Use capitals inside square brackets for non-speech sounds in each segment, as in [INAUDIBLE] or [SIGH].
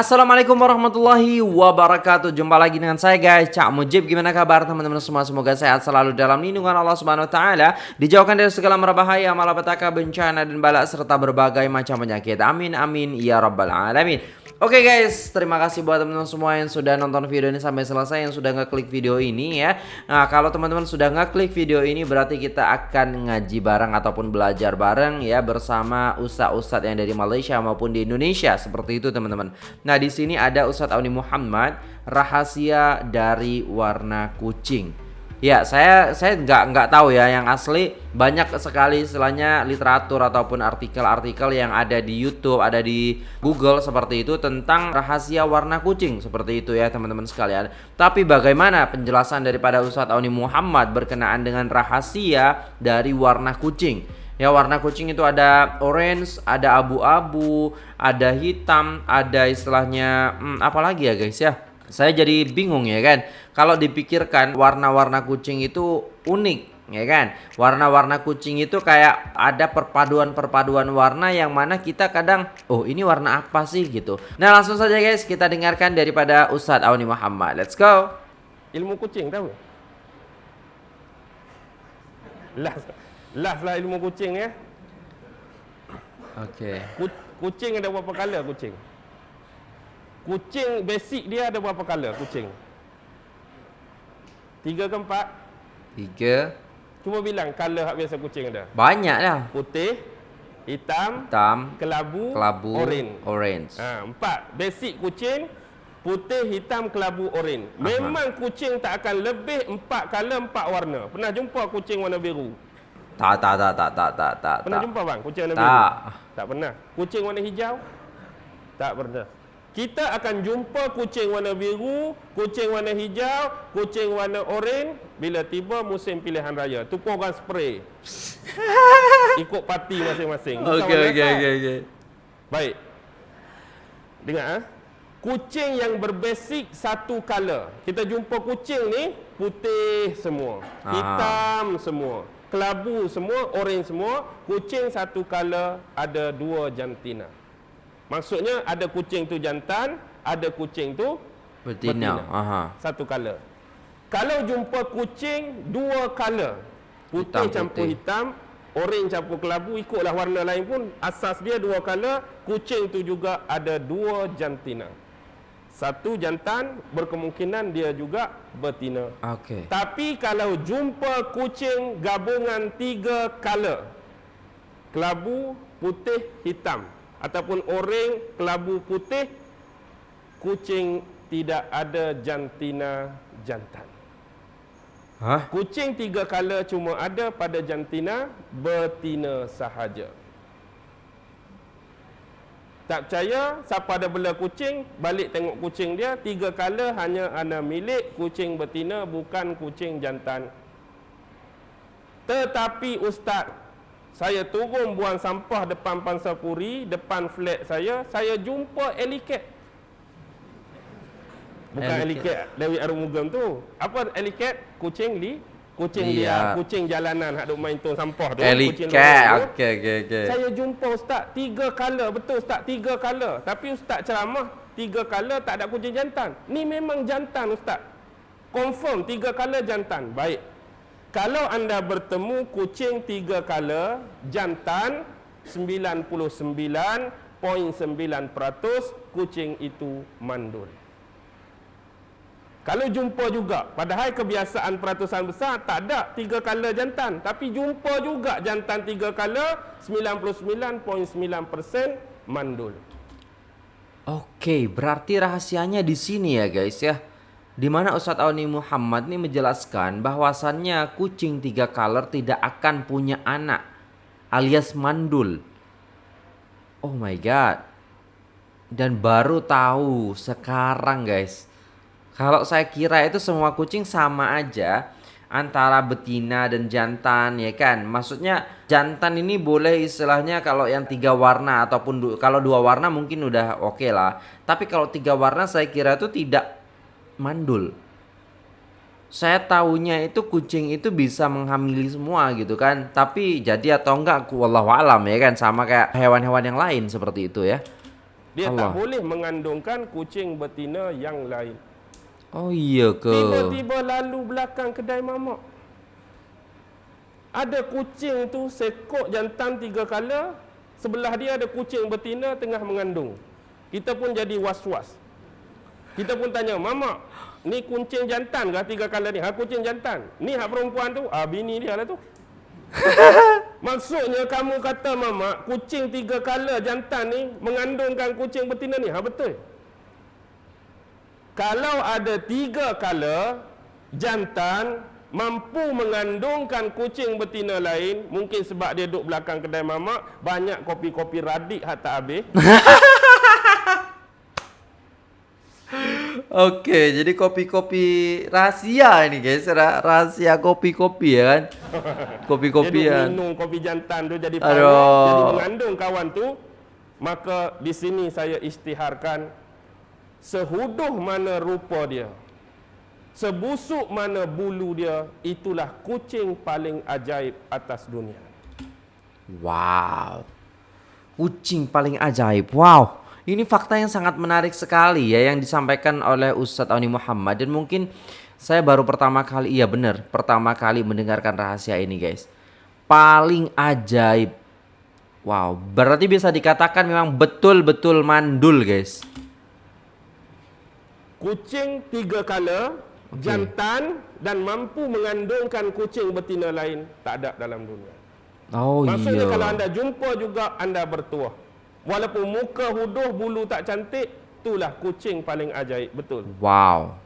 Assalamualaikum warahmatullahi wabarakatuh. Jumpa lagi dengan saya guys. Cak Mujib Gimana kabar teman-teman semua? Semoga sehat selalu dalam lindungan Allah Subhanahu Wa Taala. Dijauhkan dari segala merbahaya Malapetaka, bencana dan balak Serta berbagai macam penyakit. Amin amin Ya Rabbal Alamin. Oke okay guys, terima kasih buat teman-teman semua yang sudah nonton video ini sampai selesai, yang sudah ngeklik video ini ya. Nah, kalau teman-teman sudah ngeklik video ini berarti kita akan ngaji bareng ataupun belajar bareng ya bersama ustadz-ustadz yang dari Malaysia maupun di Indonesia. Seperti itu teman-teman. Di sini ada Ustadz Auni Muhammad, rahasia dari warna kucing. Ya, saya saya nggak nggak tahu ya yang asli banyak sekali istilahnya literatur ataupun artikel-artikel yang ada di YouTube, ada di Google seperti itu tentang rahasia warna kucing seperti itu ya teman-teman sekalian. Tapi bagaimana penjelasan daripada Ustadz Auni Muhammad berkenaan dengan rahasia dari warna kucing? Ya warna kucing itu ada orange, ada abu-abu, ada hitam, ada istilahnya hmm, apa lagi ya guys ya? Saya jadi bingung ya kan. Kalau dipikirkan warna-warna kucing itu unik ya kan. Warna-warna kucing itu kayak ada perpaduan-perpaduan warna yang mana kita kadang oh ini warna apa sih gitu. Nah, langsung saja guys kita dengarkan daripada Ustadz Auni Muhammad. Let's go. Ilmu kucing tahu? Lah lah lah ilmu kucing ya. Okey. Kucing ada berapa color kucing? Kucing basic dia ada berapa color kucing? Tiga ke empat? Tiga. Cuma bilang color hak biasa kucing ada. Banyak lah. Putih, hitam, hitam, kelabu, kelabu, orange. Orange. Ha, empat. Basic kucing putih, hitam, kelabu, orange. Memang kucing tak akan lebih empat color, empat warna. Pernah jumpa kucing warna biru? Tak, tak, tak, tak, tak, tak, tak. Pernah tak. jumpa bang kucing warna tak. biru? Tak. Tak pernah. Kucing warna hijau? Tak pernah. Kita akan jumpa kucing warna biru, kucing warna hijau, kucing warna oranye bila tiba musim pilihan raya. Tu pun orang spray. [LAUGHS] Ikut parti masing-masing. Okey okey okey okey. Baik. Dengar ah. Kucing yang berbasic satu color. Kita jumpa kucing ni putih semua, Aha. hitam semua, kelabu semua, oranye semua. Kucing satu color ada dua jantina. Maksudnya ada kucing tu jantan, ada kucing tu betina. betina. Aha. Satu color. Kalau jumpa kucing dua color, putih hitam, campur putih. hitam, orange campur kelabu, ikutlah warna lain pun asas dia dua color, kucing tu juga ada dua jantina. Satu jantan berkemungkinan dia juga betina. Okey. Tapi kalau jumpa kucing gabungan tiga color, kelabu, putih, hitam, ataupun orang kelabu putih kucing tidak ada jantina jantan. Hah? Kucing tiga kala cuma ada pada jantina betina sahaja. Tak percaya siapa ada bela kucing balik tengok kucing dia tiga kala hanya ana milik kucing betina bukan kucing jantan. Tetapi ustaz saya turun buang sampah depan Pansapuri, depan flat saya, saya jumpa eliket. Bukan eliket Dewi Arumugam tu. Apa eliket? Kucing li kucing yeah. dia, kucing jalanan hak duk main tong sampah tu. Eliket. Okey okey okey. Saya jumpa ustaz tiga color, betul ustaz tiga color. Tapi ustaz ceramah tiga color tak ada kucing jantan. Ni memang jantan ustaz. Confirm tiga color jantan. Baik. Kalau anda bertemu kucing tiga kala jantan 99.9% kucing itu mandul. Kalau jumpa juga, padahal kebiasaan peratusan besar tak ada tiga kala jantan. Tapi jumpa juga jantan tiga kala 99.9% mandul. Okey, berarti rahasianya di sini ya guys ya di mana Ustadz Auni Muhammad ini menjelaskan bahwasannya kucing tiga color tidak akan punya anak alias mandul. Oh my god. Dan baru tahu sekarang guys. Kalau saya kira itu semua kucing sama aja antara betina dan jantan ya kan. Maksudnya jantan ini boleh istilahnya kalau yang tiga warna ataupun du kalau dua warna mungkin udah oke okay lah. Tapi kalau tiga warna saya kira itu tidak mandul. Saya tahunya itu kucing itu bisa menghamili semua gitu kan. Tapi jadi atau enggak aku wallahu alam ya kan sama kayak hewan-hewan yang lain seperti itu ya. Dia tak Allah. boleh mengandungkan kucing betina yang lain. Oh iya ke? Tiba-tiba lalu belakang kedai mamak. Ada kucing tu sekok jantan tiga kala, sebelah dia ada kucing betina tengah mengandung. Kita pun jadi was-was. Kita pun tanya, "Mamak, ni kucing jantan ke tiga kala ni?" "Ha, kucing jantan." "Ni hak perempuan tu?" "Ah, bini dia lah tu." [LAUGHS] Maksudnya kamu kata mama kucing tiga kala jantan ni mengandungkan kucing betina ni. Ha betul. Kalau ada tiga kala jantan mampu mengandungkan kucing betina lain, mungkin sebab dia duduk belakang kedai mamak, banyak kopi-kopi radik hak tak habis. [LAUGHS] Oke, jadi kopi-kopi rahasia ini guys, Ra- rahasia kopi-kopi ya kan? [LAUGHS] Dia Kopi-kopian. duduk minum kopi jantan tu jadi panas, jadi mengandung kawan tu. Maka di sini saya istiharkan sehuduh mana rupa dia, sebusuk mana bulu dia, itulah kucing paling ajaib atas dunia. Wow. Kucing paling ajaib. Wow. Ini fakta yang sangat menarik sekali ya yang disampaikan oleh Ustadz Auni Muhammad dan mungkin saya baru pertama kali iya benar pertama kali mendengarkan rahasia ini guys. Paling ajaib. Wow, berarti bisa dikatakan memang betul-betul mandul guys. Kucing tiga kala, jantan dan mampu mengandungkan kucing betina lain tak ada dalam dunia. Oh Maksudnya iya. kalau anda jumpa juga anda bertuah. Walaupun muka huduh bulu tak cantik, itulah kucing paling ajaib, betul. Wow.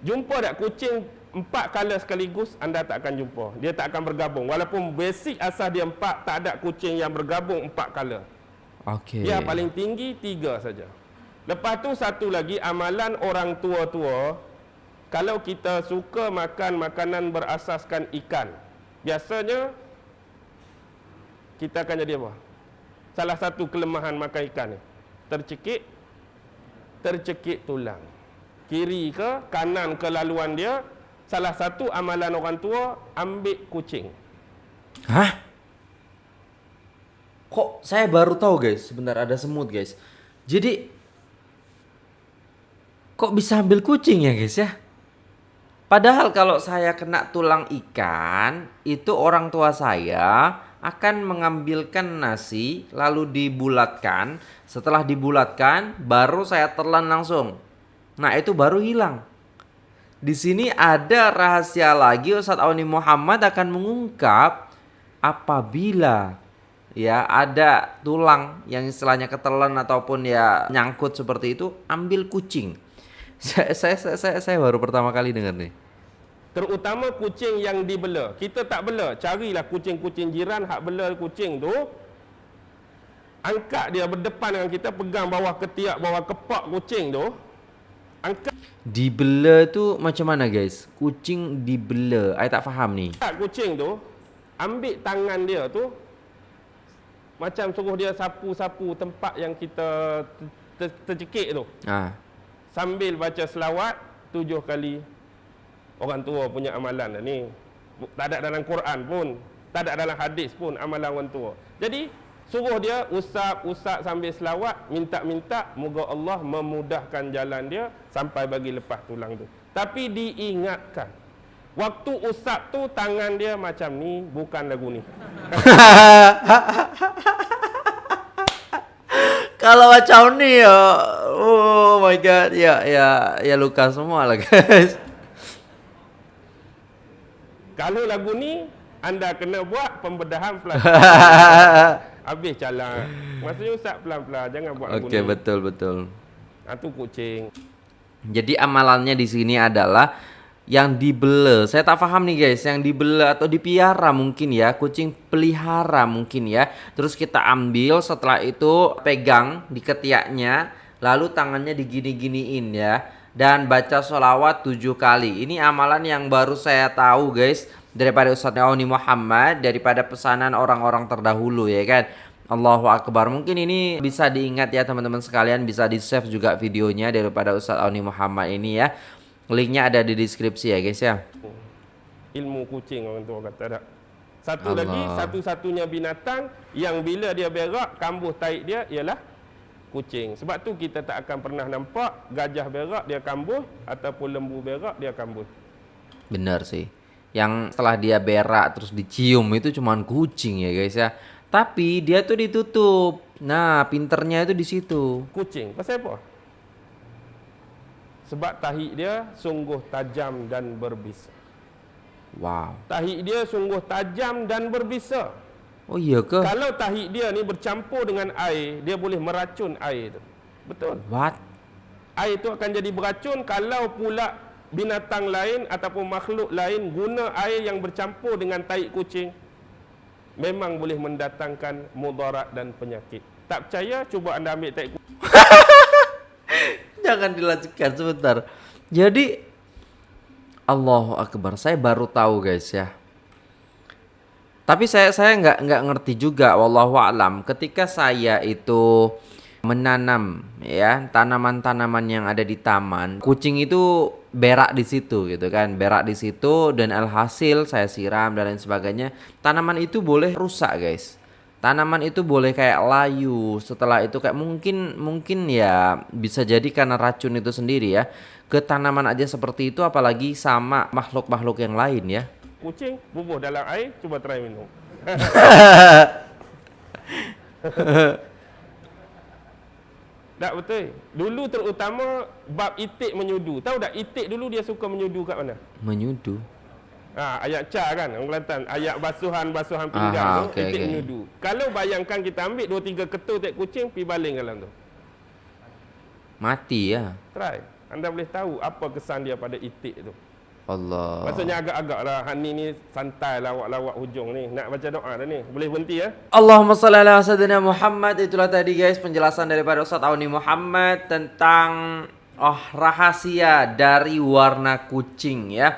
Jumpa tak kucing empat kala sekaligus, anda tak akan jumpa. Dia tak akan bergabung. Walaupun basic asal dia empat, tak ada kucing yang bergabung empat kala. Oke. Dia paling tinggi tiga saja. Lepas tu satu lagi amalan orang tua-tua kalau kita suka makan makanan berasaskan ikan. Biasanya kita akan jadi apa? Salah satu kelemahan makan ikan ni. Tercekik tercekik tulang. Kiri ke kanan ke laluan dia salah satu amalan orang tua ambil kucing. Hah? Kok saya baru tahu guys, sebentar ada semut guys. Jadi kok bisa ambil kucing ya guys ya? Padahal kalau saya kena tulang ikan, itu orang tua saya akan mengambilkan nasi lalu dibulatkan. Setelah dibulatkan, baru saya telan langsung. Nah, itu baru hilang. Di sini ada rahasia lagi Ustadz Auni Muhammad akan mengungkap apabila ya ada tulang yang istilahnya ketelan ataupun ya nyangkut seperti itu, ambil kucing. Saya saya saya, saya, saya baru pertama kali dengar nih. Terutama kucing yang dibela. Kita tak bela. Carilah kucing-kucing jiran hak bela kucing tu. Angkat dia berdepan dengan kita, pegang bawah ketiak, bawah kepak kucing tu. Angkat Dibela tu macam mana guys? Kucing dibela. Saya tak faham nih. kucing tu, ambil tangan dia tu, macam suruh dia sapu-sapu tempat yang kita ter- ter- tercekik tu. Ah. Sambil baca selawat tujuh kali. Orang tua punya amalan lah ni. Tak ada dalam Quran pun. Tak ada dalam hadis pun amalan orang tua. Jadi, suruh dia usap-usap sambil selawat. Minta-minta moga Allah memudahkan jalan dia sampai bagi lepas tulang tu. Tapi diingatkan. Waktu usap tu tangan dia macam ni bukan lagu ni. [LAUGHS] Kalau macam ni ya, oh my god, ya ya ya luka semua lah guys. Kalau lagu ni anda kena buat pembedahan pelan. [LAUGHS] Habis calang. Maksudnya usap pelan-pelan jangan buat lagu Oke ni. betul betul. Ha, tu kucing. Jadi amalannya di sini adalah yang dibela. Saya tak paham nih guys, yang dibela atau dipiara mungkin ya, kucing pelihara mungkin ya. Terus kita ambil setelah itu pegang di ketiaknya, lalu tangannya digini-giniin ya. Dan baca sholawat tujuh kali. Ini amalan yang baru saya tahu guys daripada Ustadz Auni Muhammad daripada pesanan orang-orang terdahulu ya kan. Allahu Akbar. Mungkin ini bisa diingat ya teman-teman sekalian, bisa di-save juga videonya daripada Ustadz Auni Muhammad ini ya. Linknya ada di deskripsi ya guys ya. Ilmu kucing orang tua kata tak. Satu Allah. lagi, satu-satunya binatang yang bila dia berak, kambuh taik dia ialah kucing. Sebab tu kita tak akan pernah nampak gajah berak dia kambuh ataupun lembu berak dia kambuh. Bener sih. Yang setelah dia berak terus dicium itu cuman kucing ya guys ya. Tapi dia tuh ditutup. Nah, pinternya itu di situ. Kucing. Pasal apa? Sebab tahi dia sungguh tajam dan berbisa. Wow. Tahi dia sungguh tajam dan berbisa. Oh iya ke? Kalau tahi dia ni bercampur dengan air, dia boleh meracun air tu. Betul. What? Air tu akan jadi beracun kalau pula binatang lain ataupun makhluk lain guna air yang bercampur dengan tahi kucing memang boleh mendatangkan mudarat dan penyakit. Tak percaya cuba anda ambil tahi kucing. [LAUGHS] Jangan dilanjutkan sebentar. Jadi Allahu Akbar, saya baru tahu guys ya. Tapi saya saya nggak nggak ngerti juga, wallahu alam. Ketika saya itu menanam ya tanaman-tanaman yang ada di taman, kucing itu berak di situ gitu kan, berak di situ dan alhasil saya siram dan lain sebagainya. Tanaman itu boleh rusak guys. Tanaman itu boleh kayak layu. Setelah itu kayak mungkin mungkin ya bisa jadi karena racun itu sendiri ya. Ke tanaman aja seperti itu apalagi sama makhluk-makhluk yang lain ya. Kucing bubuh dalam air, cuba try minum. [LAUGHS] tak betul. Dulu terutama bab itik menyudu. Tahu tak itik dulu dia suka menyudu kat mana? Menyudu. Ha, ayat ca kan orang Kelantan ayat basuhan-basuhan pinggang Aha, tu okey, itik okey. menyudu. Kalau bayangkan kita ambil dua tiga ketul tek kucing pi baling dalam tu. Mati ya. Try. Anda boleh tahu apa kesan dia pada itik tu. Allah. Maksudnya agak-agak lah Hani ni santai lawak-lawak hujung ni Nak baca doa dah ni Boleh berhenti ya Allahumma salli ala sayyidina Muhammad Itulah tadi guys penjelasan daripada Ustaz Auni Muhammad Tentang oh rahasia dari warna kucing ya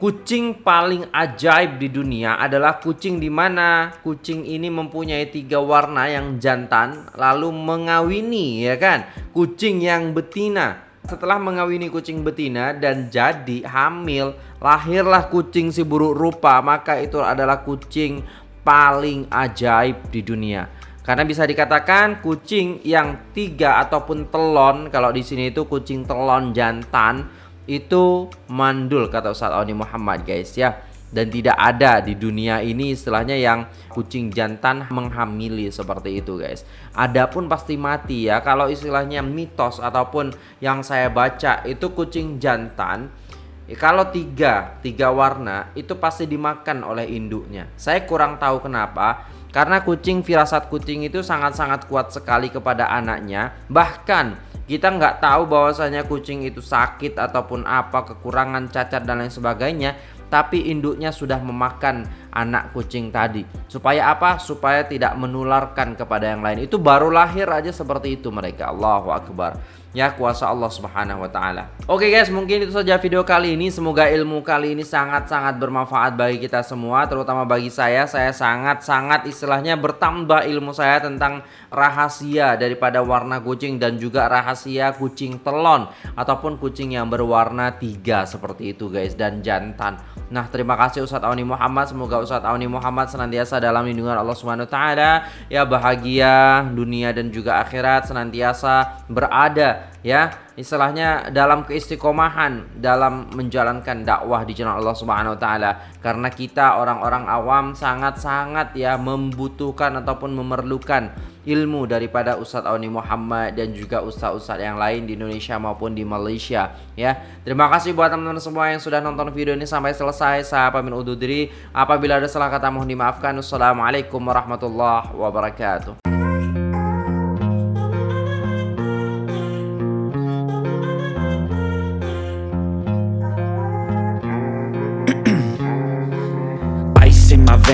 Kucing paling ajaib di dunia adalah kucing di mana? Kucing ini mempunyai tiga warna yang jantan lalu mengawini ya kan? Kucing yang betina. Setelah mengawini kucing betina dan jadi hamil, lahirlah kucing si buruk rupa, maka itu adalah kucing paling ajaib di dunia. Karena bisa dikatakan kucing yang tiga ataupun telon, kalau di sini itu kucing telon jantan itu mandul kata Ustaz Auni Muhammad guys ya. Dan tidak ada di dunia ini istilahnya yang kucing jantan menghamili seperti itu guys. Adapun pasti mati ya kalau istilahnya mitos ataupun yang saya baca itu kucing jantan eh, kalau tiga tiga warna itu pasti dimakan oleh induknya. Saya kurang tahu kenapa karena kucing firasat kucing itu sangat-sangat kuat sekali kepada anaknya. Bahkan kita nggak tahu bahwasanya kucing itu sakit ataupun apa kekurangan cacat dan lain sebagainya tapi induknya sudah memakan anak kucing tadi. Supaya apa? Supaya tidak menularkan kepada yang lain. Itu baru lahir aja seperti itu mereka. Allahu akbar ya kuasa Allah Subhanahu wa taala. Oke guys, mungkin itu saja video kali ini. Semoga ilmu kali ini sangat-sangat bermanfaat bagi kita semua, terutama bagi saya. Saya sangat-sangat istilahnya bertambah ilmu saya tentang rahasia daripada warna kucing dan juga rahasia kucing telon ataupun kucing yang berwarna tiga seperti itu guys dan jantan. Nah, terima kasih Ustadz Auni Muhammad. Semoga Ustadz Auni Muhammad senantiasa dalam lindungan Allah Subhanahu wa taala, ya bahagia dunia dan juga akhirat senantiasa berada ya istilahnya dalam keistiqomahan dalam menjalankan dakwah di jalan Allah Subhanahu wa taala karena kita orang-orang awam sangat-sangat ya membutuhkan ataupun memerlukan ilmu daripada Ustadz Auni Muhammad dan juga ustadz-ustadz yang lain di Indonesia maupun di Malaysia ya. Terima kasih buat teman-teman semua yang sudah nonton video ini sampai selesai. Saya pamit undur diri. Apabila ada salah kata mohon dimaafkan. Wassalamualaikum warahmatullahi wabarakatuh.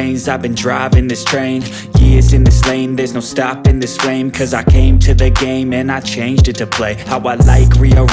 Veins, I've been driving this train Years in this lane, there's no stopping this flame Cause I came to the game and I changed it to play How I like, rearrange